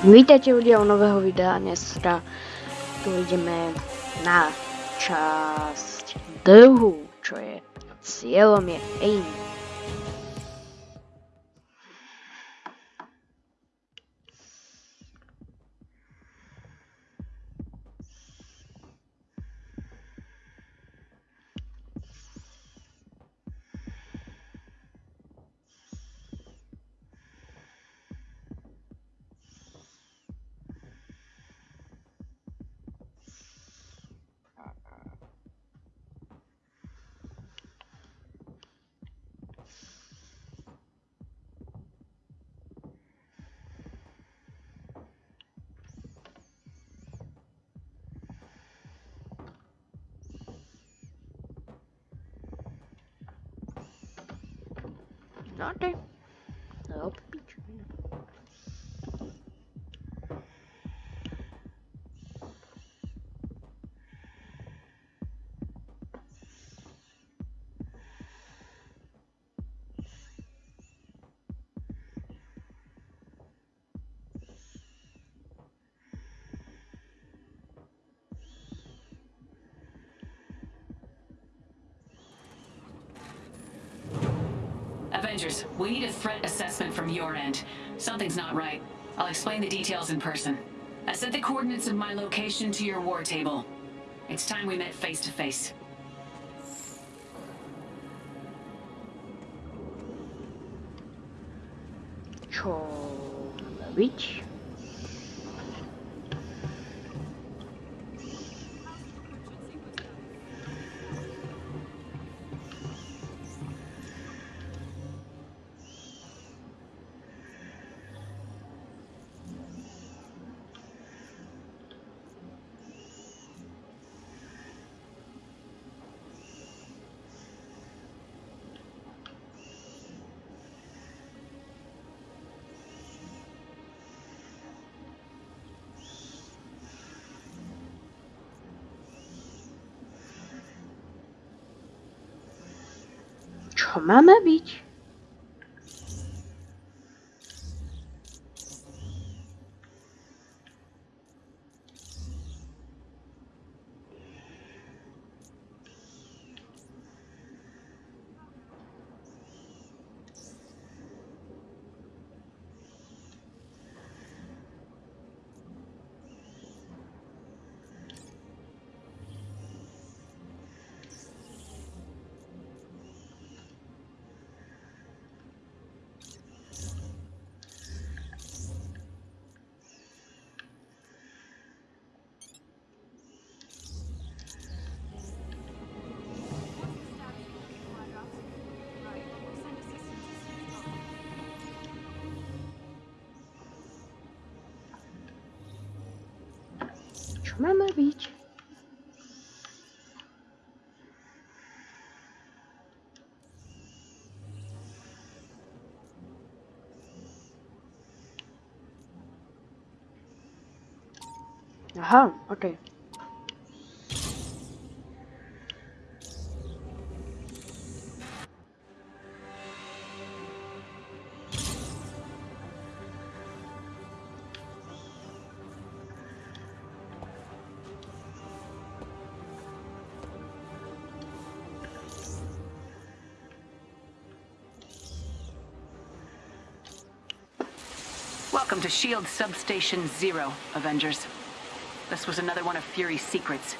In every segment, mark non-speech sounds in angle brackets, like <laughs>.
Vítajte ľudia u nového videa. Dnes teda tu ideme na časť dlhu, čo je cieľom je aim. Avengers, we need a threat assessment from your end. Something's not right. I'll explain the details in person. I sent the coordinates of my location to your war table. It's time we met face to face. Čo byť? Čo máme Aha, okej. Welcome to SHIELD Substation Zero, Avengers. This was another one of Fury's secrets.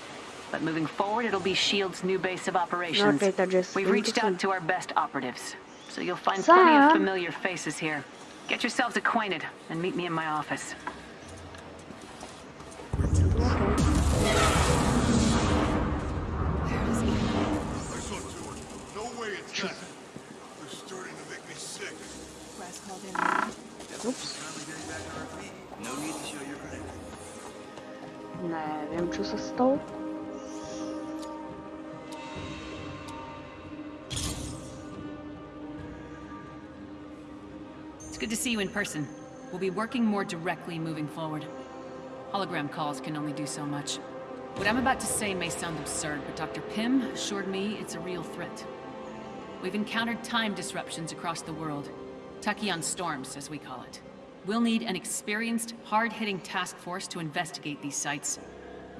But moving forward, it'll be S.H.I.E.L.D.'s new base of operations. Okej, takže s We've reached out to our best operatives, so you'll find plenty of familiar faces here. Get yourselves acquainted and meet me in my office. It's good to see you in person. We'll be working more directly moving forward. Hologram calls can only do so much. What I'm about to say may sound absurd, but Dr. Pym assured me it's a real threat. We've encountered time disruptions across the world. Tachyon storms, as we call it. We'll need an experienced, hard-hitting task force to investigate these sites.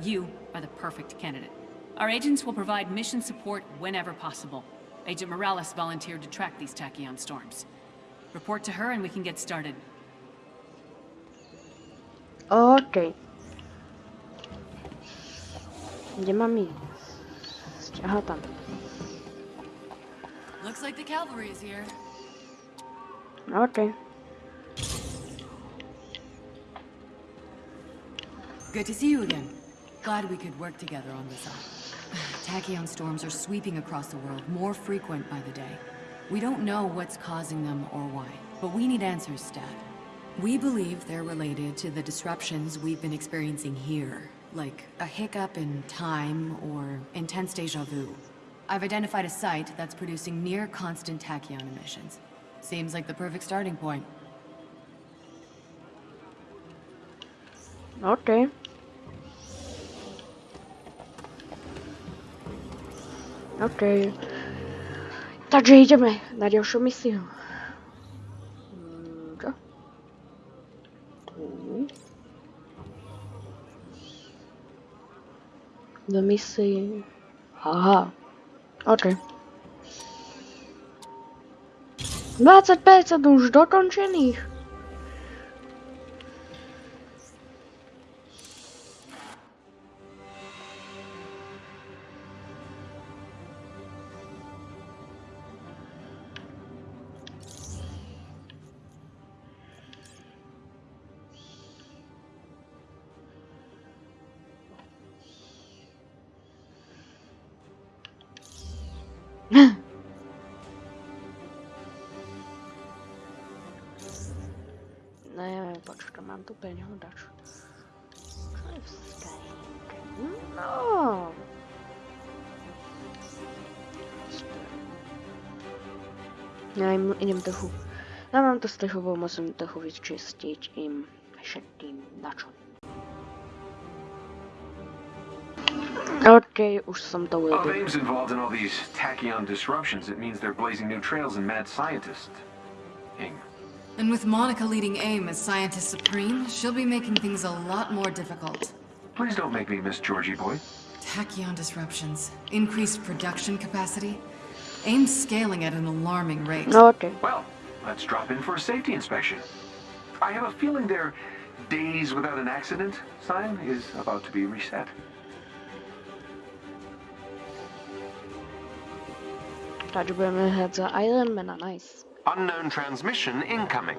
You are the perfect candidate. Our agents will provide mission support whenever possible. Agent Morales volunteered to track these tachyon storms. Report to her and we can get started. Okay. Mam iść? Aha, tam. Looks like the cavalry is here. Okej. Good to see you again. Glad we could work together on this. <sighs> Tachyon storms are sweeping across the world, more frequent by the day. We don't know what's causing them or why, but we need answers, Stat. We believe they're related to the disruptions we've been experiencing here, like a hiccup in time or intense deja vu. I've identified a site that's producing near constant tachyon emissions. Seems like the perfect starting point. Okej. Okej. Takže ideme na ďalšiu misiu. Mm, Čo? Do misii. Aha. OK. 20% už dokončených. <laughs> Ne, počkaj, mám tu peňhodač. Čo je v Skylinke? No. Ja im, idem trochu... Ja mám to strechovou, musím trochu vyčistiť im všetkým načo. OK, už som to Well, if urobil. AIM's involved in all these tachyon disruptions, it means they're blazing new trails in mad scientists. Ing. And with Monica leading AIM as Scientist Supreme, she'll be making things a lot more difficult. Please don't make me miss Georgie boy. Tachyon disruptions, increased production capacity. AIM's scaling at an alarming rate. OK. Well, let's drop in for a safety inspection. I have a feeling their days without an accident sign is about to be reset. Takže budeme hrať za Ironmana, nice. Unknown transmission incoming.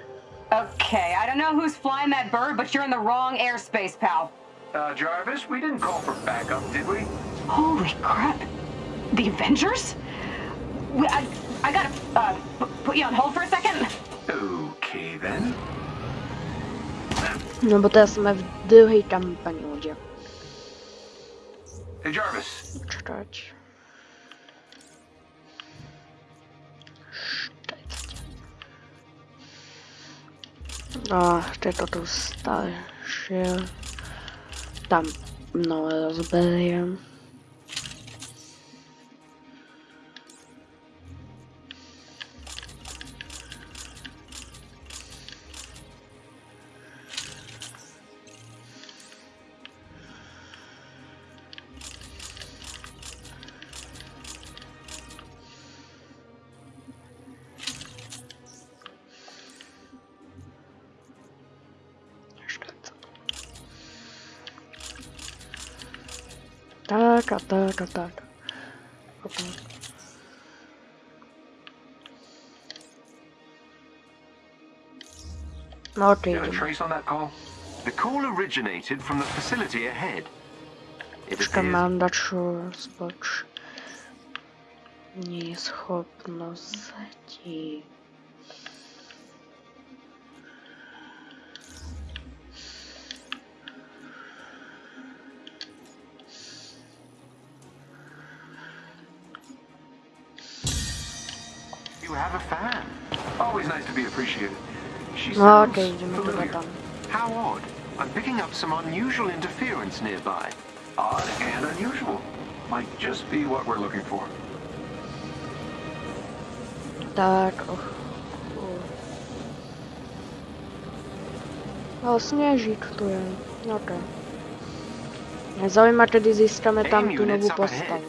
Okay, I don't know who's flying that bird, but you're in the wrong airspace, pal. Uh, Jarvis, we didn't call for backup, did we? Holy crap. The Avengers? We, I, I gotta uh, put you on hold for a second. Okay then. No bo teraz sme v druhej kampani ľudia. Hey Jarvis, Čakať. A tieto tu staršie. Tam nové rozberiem. A tak a tak. A. No got a trace on that call? The call originated from the facility ahead. It Počkaj, appears mám dačo spoč. You have a fan. Always nice to be appreciated. She sounds okej, familiar. How odd. I'm picking up some unusual interference nearby. Odd and unusual. Might just be what we're looking for. Och. och. Sněžík tu je. Mě zajímá, tedy získáme tam tu novou postavu.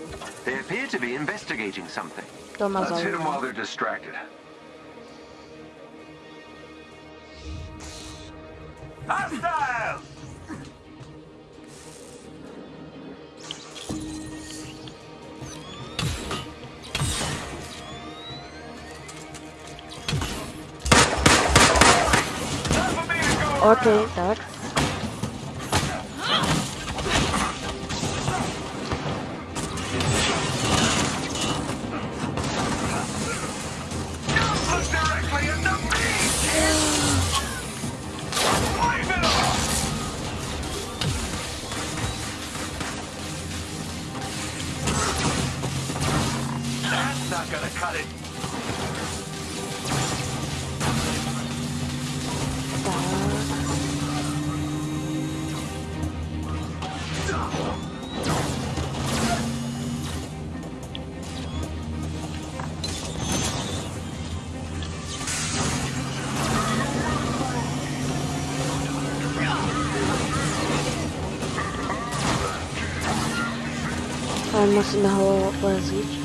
They appear to be investigating something. To má Let's hit them while they're distracted. Hostile! Okej, tak. Ale know what was Tak.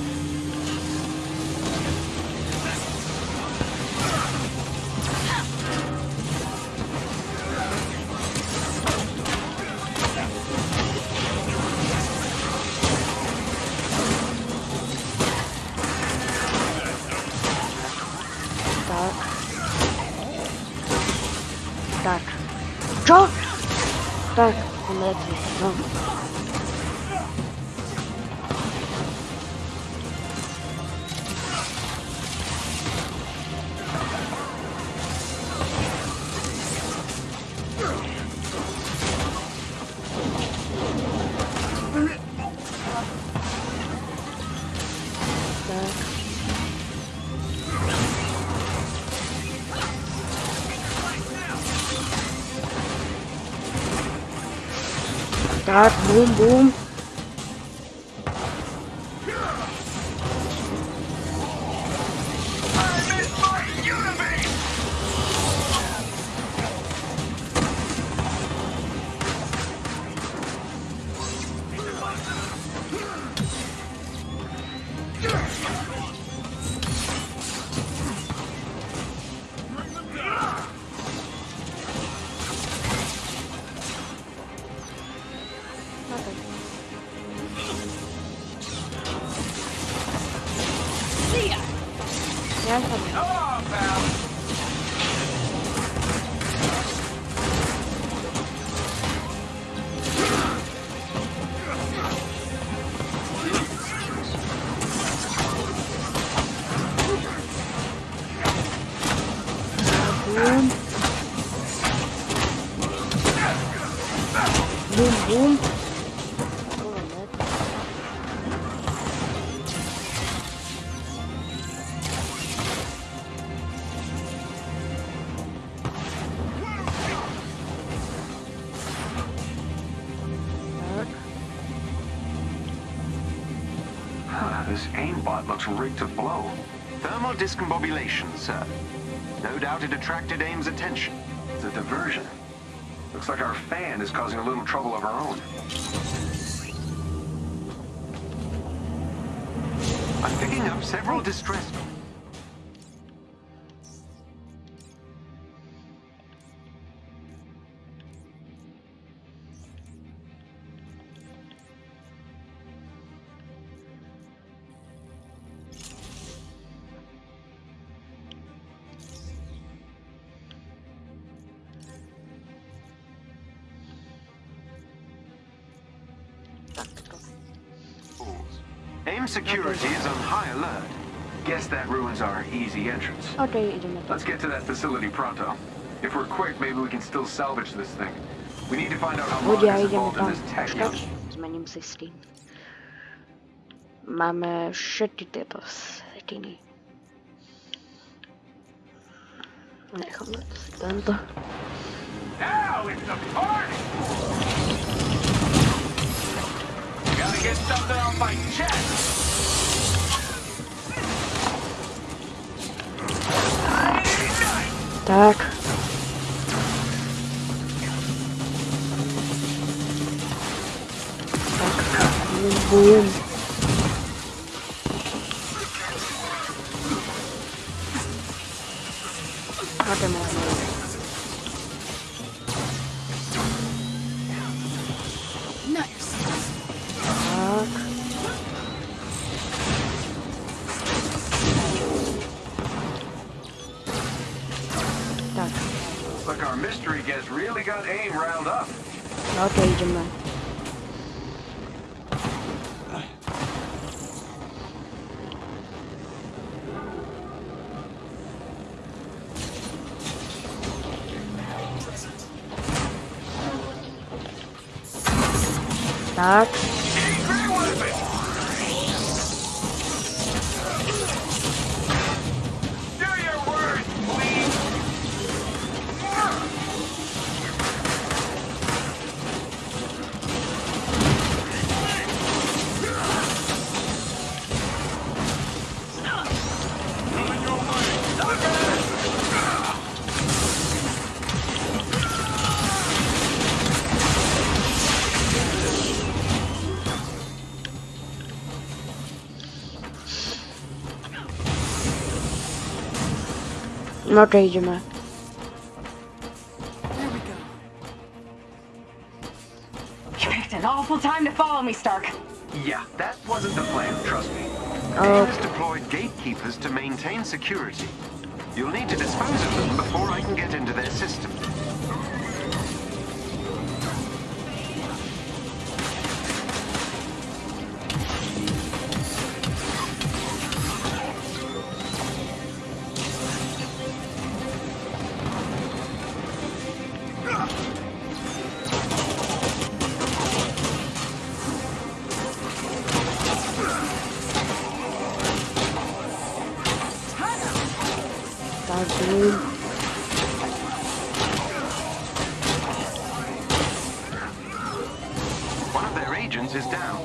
Start. Boom, boom. Huh, this aimbot looks rigged to blow. Thermal discombobulation, sir. No doubt it attracted AIM's attention. It's a diversion. Looks like our fan is causing a little trouble of our own. I'm picking up several distress... our easy entrance. Okej, idziemy tam. Let's get to that facility pronto. If we're quick, maybe we can still salvage this thing. We need to find out how Ludzie, Monica is idziemy involved in tam. this tech. Czekaj, zmením si Steam. Máme všetky tieto setiny. Necháme si tento. Now it's the party! Gotta get something off my chest! Так. Так. Бум. Tak. No to idziemy. There we go. You picked an awful time to follow me, Stark. Yeah, that wasn't the plan, trust me. Oh, AIM has deployed gatekeepers to maintain security. You'll need to dispose of them before I can get into their system. One of their agents is down.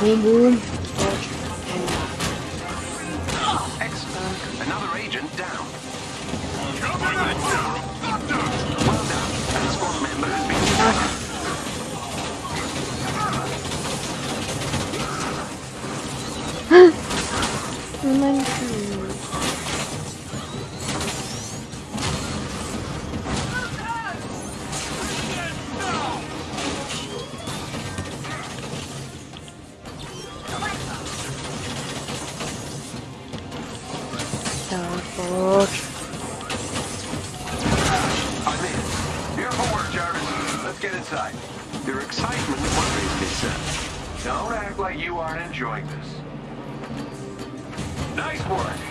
Boom, boom. I'm in. Beautiful work, Jarvis. Let's get inside. Your excitement worries me, sir. Don't act like you aren't enjoying this. Nice work.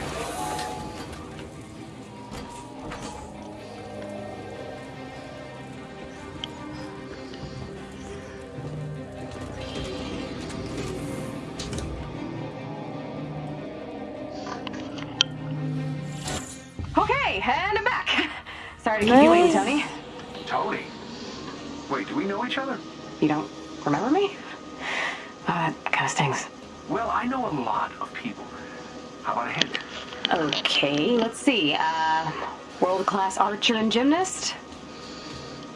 Archer and gymnast?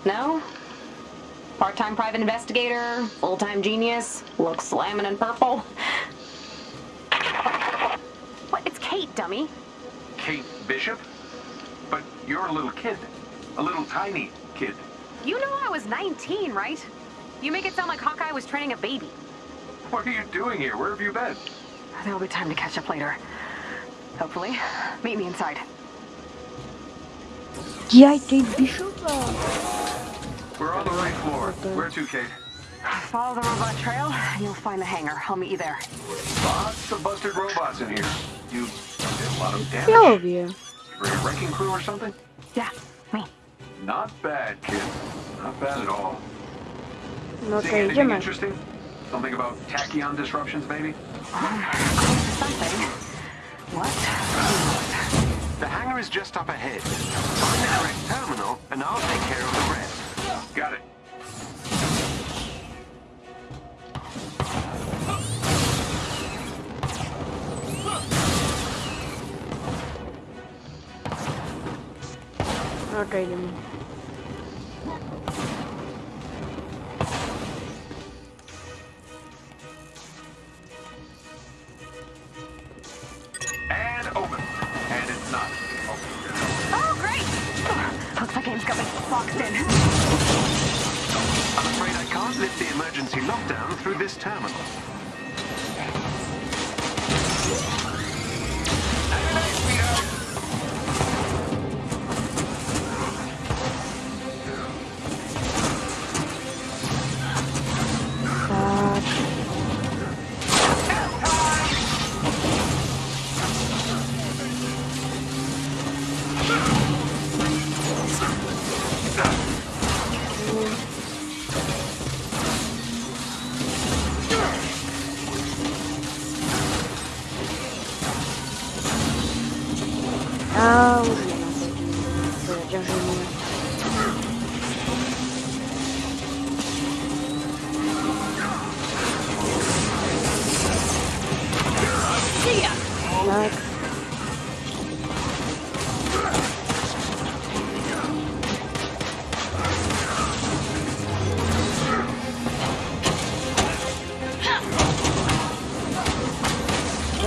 No? Part-time private investigator? Full-time genius? Looks slamming in purple? What? It's Kate, dummy. Kate Bishop? But you're a little kid. A little tiny kid. You know I was 19, right? You make it sound like Hawkeye was training a baby. What are you doing here? Where have you been? There'll be time to catch up later. Hopefully. Meet me inside. Jaj, tej Bishopa. We're on the right floor. Okay. Where to, Kate? Follow the robot trail, and you'll find the hangar. I'll meet you there. Lots of busted robots in here. You did a lot of damage. Ja lubię. For a wrecking crew or something? Yeah, me. Not bad, kid. Not bad at all. No to Seeing anything idziemy. interesting? Something about tachyon disruptions, maybe? <sighs> Something. What? The hangar is just up ahead. Find the correct terminal, and I'll take care of the rest. Got it. Not right, Boxed in. I'm afraid I can't lift the emergency lockdown through this terminal.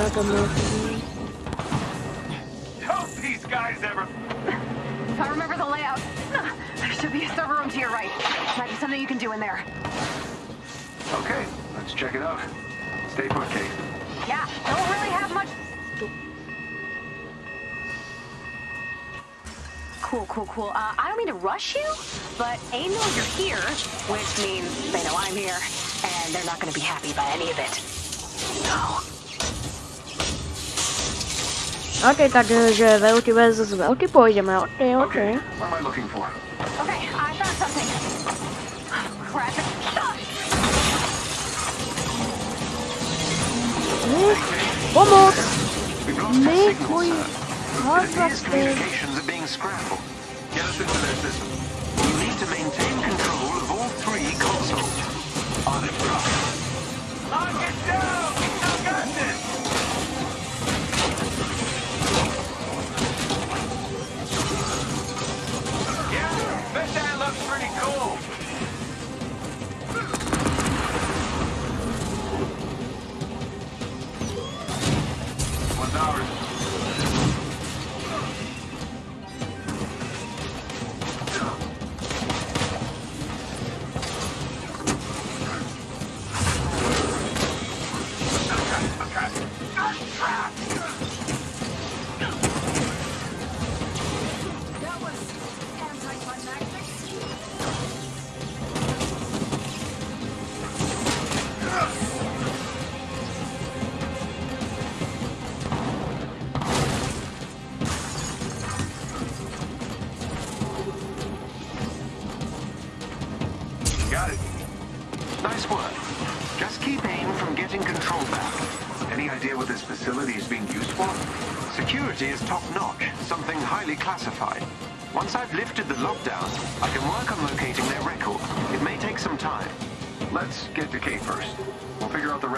Tak a mrtvý. Don't these guys ever... If I remember the layout, <laughs> there should be a server room to your right. Might be something you can do in there. Okay, let's check it out. Stay put, Kate. Yeah, don't really have much. Cool, cool, cool. Uh, I don't mean to rush you, but they know you're here, which means they know I'm here, and they're not going to be happy by any of it. So, Ok, takže veľký versus veľký pôjdeme, ok, ok. Okay, what am I looking for? okay, I found something. Crap it. Nie, pomoc! We've lost our Nie, signal, mój sir. It hard appears drive communications are being scrambled. Get us into their system.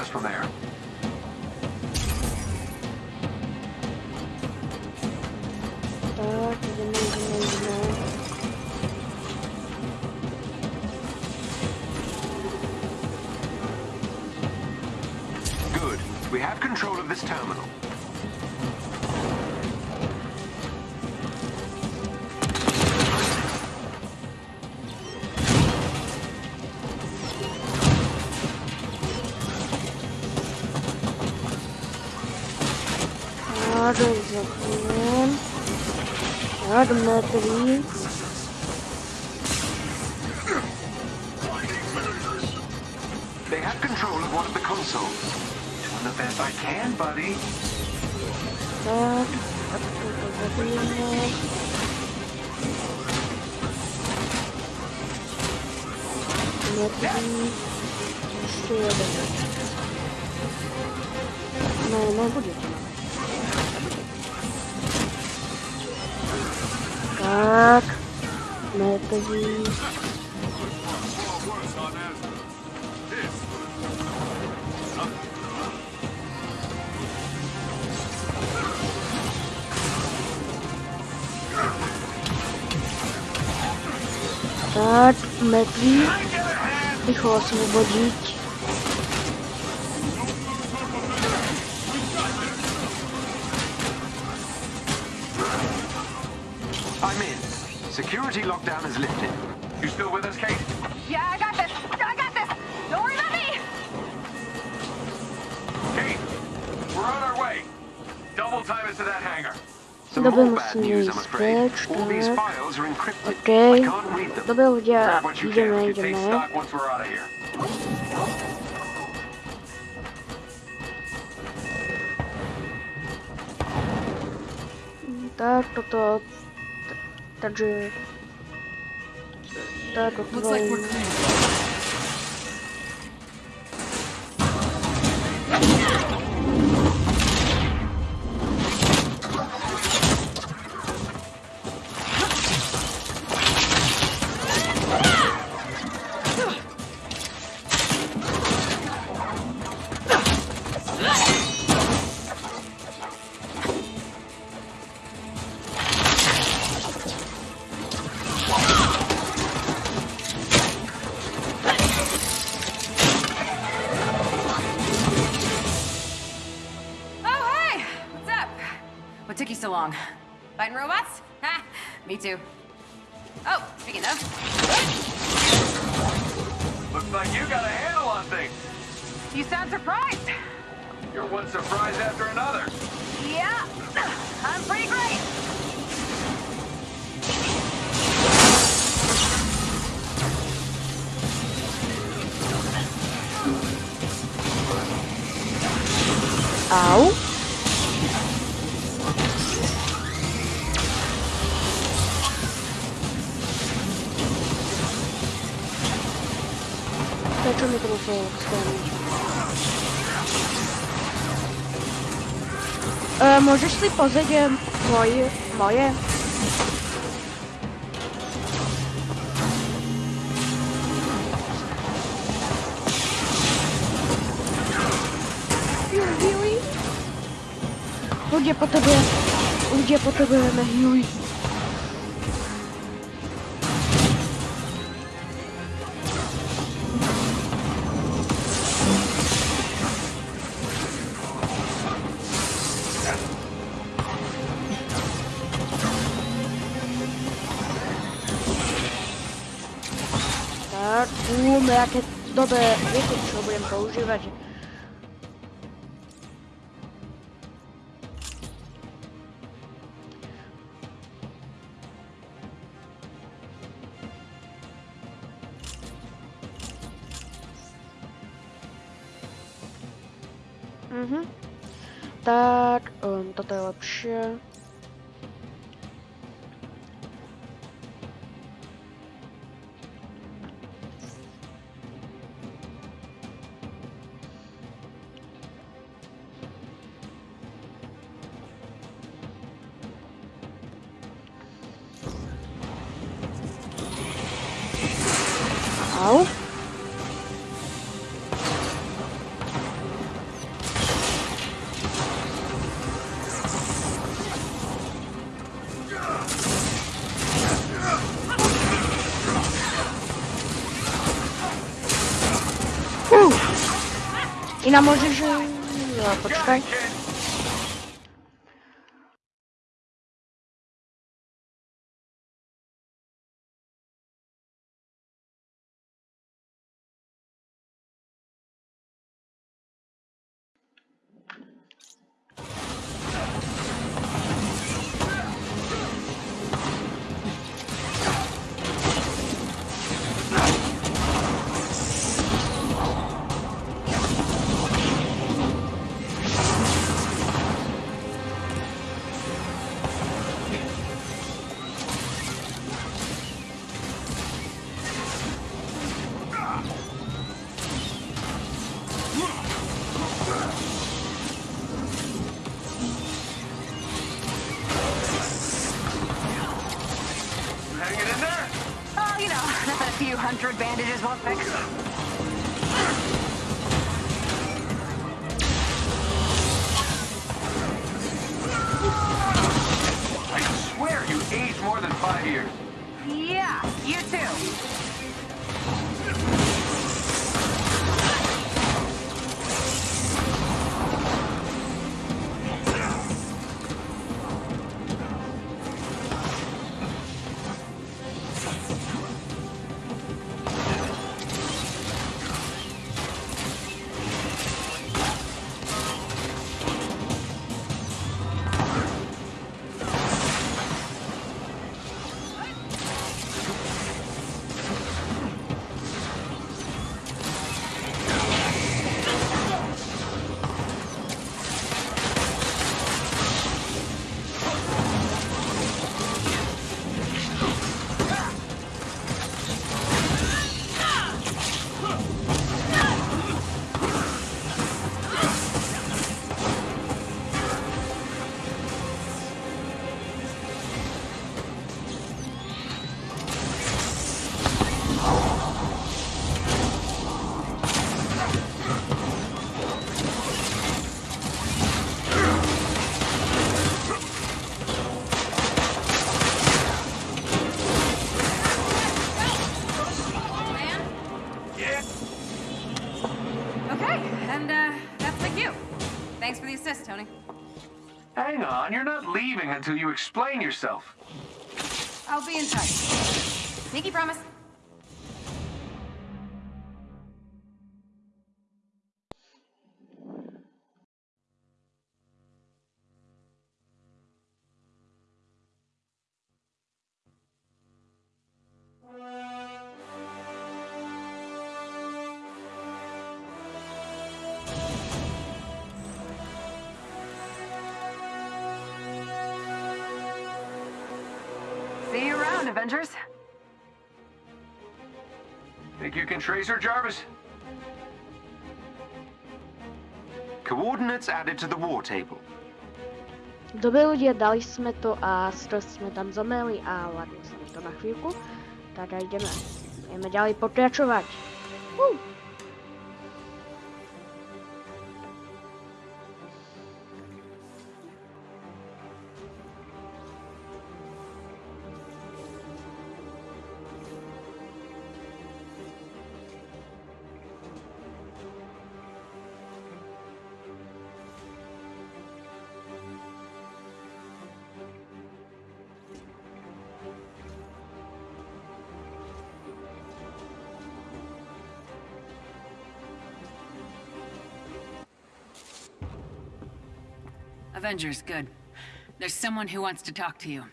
From there. Tak, merkezi. Start merkezi. Bir hasımı bacık. Lockdown is lifted. You still with us, Kate? Yeah, I got this. I got this. Don't worry about me. Kate, we're on our way. Double time us to that hangar. Some Dobra, more bad musimy news, I'm afraid. zbierać, All these tak. files Looks like we're clear. Я что мы там фейл e, Możesz sobie pozrzeć e, moje, moje? Ludzie po tobie, ludzie po tobie na nové, viete čo budem používať? Mhm. Tak, um, toto je lepšie. Uff. I na może, hundred leaving until you explain yourself. I'll be in touch. Sneaky promise. Avengers. Think you can trace her, Jarvis? Coordinates added to the war table. Dobre ľudia, dali sme to a skoro sme tam zomreli a ladilo sa to na chvíľku. Tak a ideme, ideme ďalej pokračovať. Uh. Avengers, good. There's someone who wants to talk to you.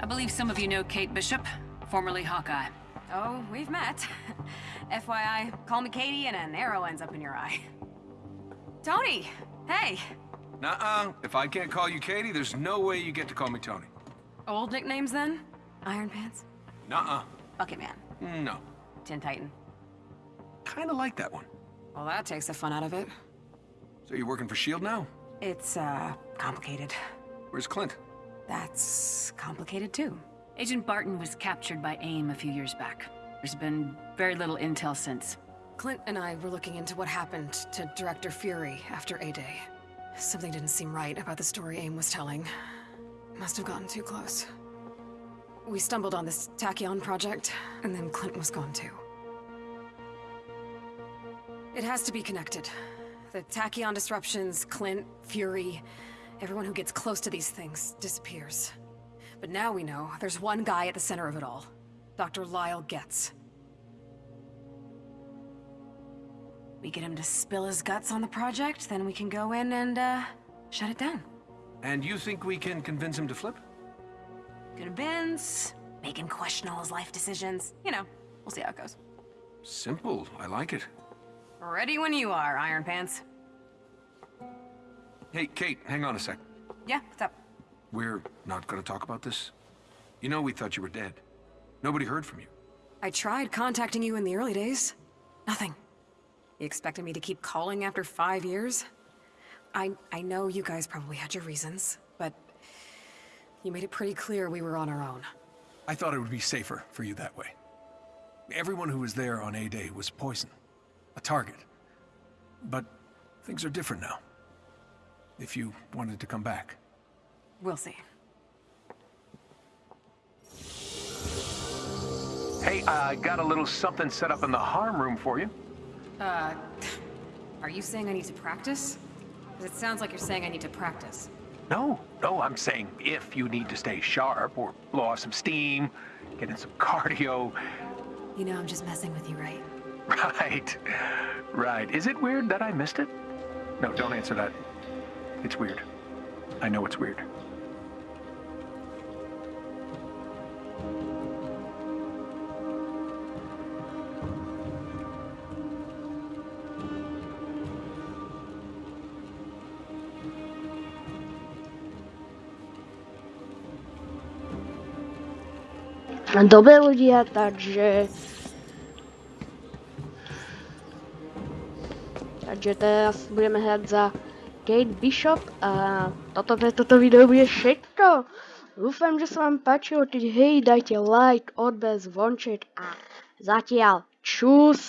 I believe some of you know Kate Bishop, formerly Hawkeye. Oh, we've met. <laughs> FYI, call me Katie and an arrow ends up in your eye. Tony! Hey! Nuh-uh. If I can't call you Katie, there's no way you get to call me Tony. Old nicknames then? Iron Pants? Nuh-uh. Bucket Man? No. Tin Titan? Kinda like that one. Well, that takes the fun out of it. So you're working for S.H.I.E.L.D. now? It's, uh, complicated. Where's Clint? That's complicated too. Agent Barton was captured by AIM a few years back. There's been very little intel since. Clint and I were looking into what happened to Director Fury after A-Day. Something didn't seem right about the story AIM was telling. Must have gotten too close. We stumbled on this Tachyon project, and then Clint was gone too. It has to be connected. The Tachyon disruptions, Clint, Fury, everyone who gets close to these things disappears. But now we know there's one guy at the center of it all. Dr. Lyle Getz. We get him to spill his guts on the project, then we can go in and, uh, shut it down. And you think we can convince him to flip? Convince, make him question all his life decisions. You know, we'll see how it goes. Simple. I like it. Ready when you are, Iron Pants. Hey, Kate, hang on a sec. Yeah, what's up? We're not gonna talk about this. You know we thought you were dead. Nobody heard from you. I tried contacting you in the early days. Nothing. You expected me to keep calling after five years? I, I know you guys probably had your reasons, but you made it pretty clear we were on our own. I thought it would be safer for you that way. Everyone who was there on A-Day was poison. A target. But things are different now. If you wanted to come back. We'll see. Hey, I got a little something set up in the harm room for you. Uh, are you saying I need to practice? Because it sounds like you're saying I need to practice. No, no, I'm saying if you need to stay sharp or blow off some steam, get in some cardio. You know I'm just messing with you, right? <laughs> Right, right. Is it weird that I missed it? No, don't answer that. It's weird. I know it's weird. Dobre ľudia, takže... Takže teraz budeme hrať za Kate Bishop a toto toto video bude všetko. Dúfam, že sa vám páčilo, keď hej, dajte like, odber, zvonček a zatiaľ čus.